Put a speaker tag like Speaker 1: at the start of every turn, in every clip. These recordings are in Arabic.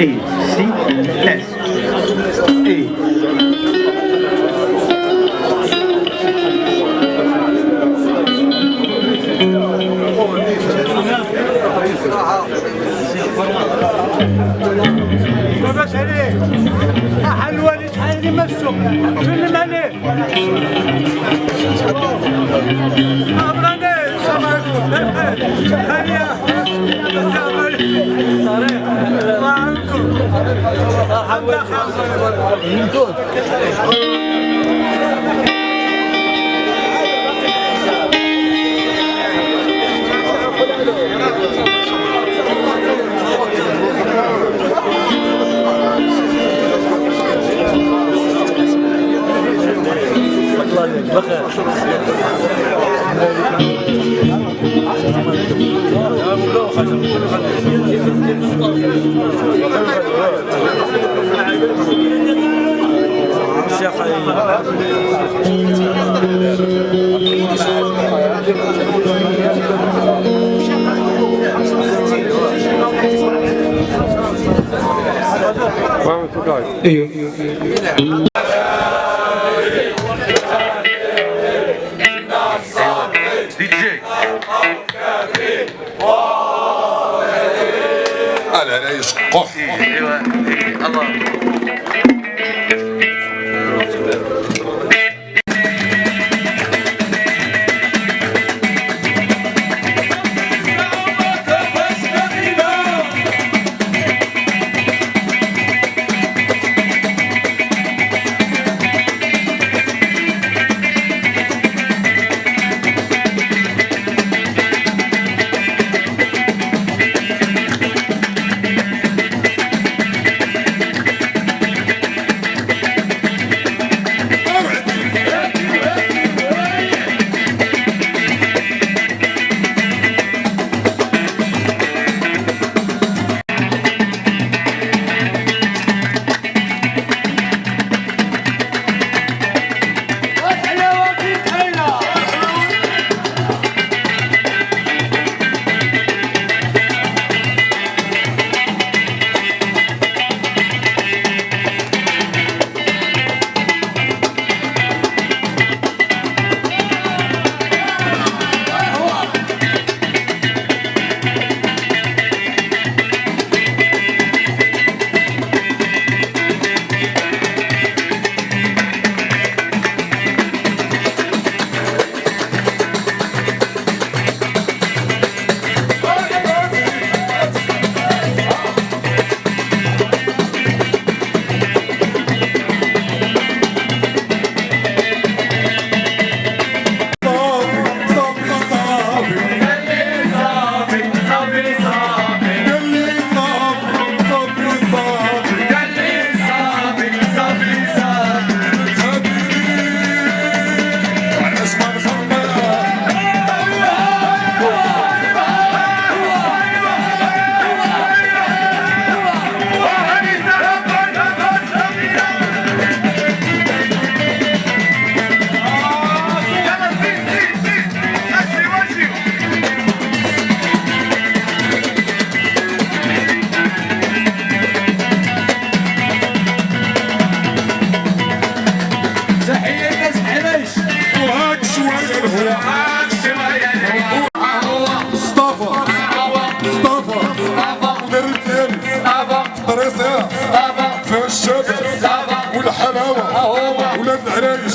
Speaker 1: A, C, S, A. باباش
Speaker 2: عليك حلوه اللي تحلي ما السوق سلم عليه أبغاني السلام عليكم هيا السلام عليكم الله عنكم على العيش قح أيوه إيه،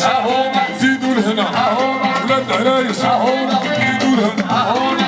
Speaker 2: العرايش زيدوا لهنا. ولاد العرايش زيدوا لهنا.